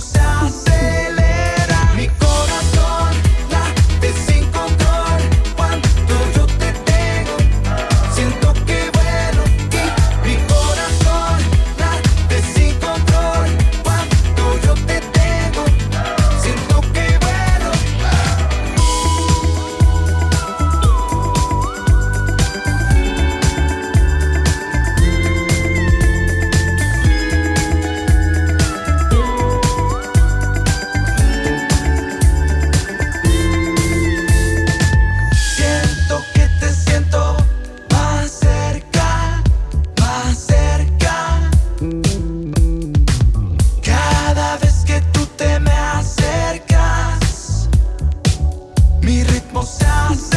don't stop, baby. almost sounds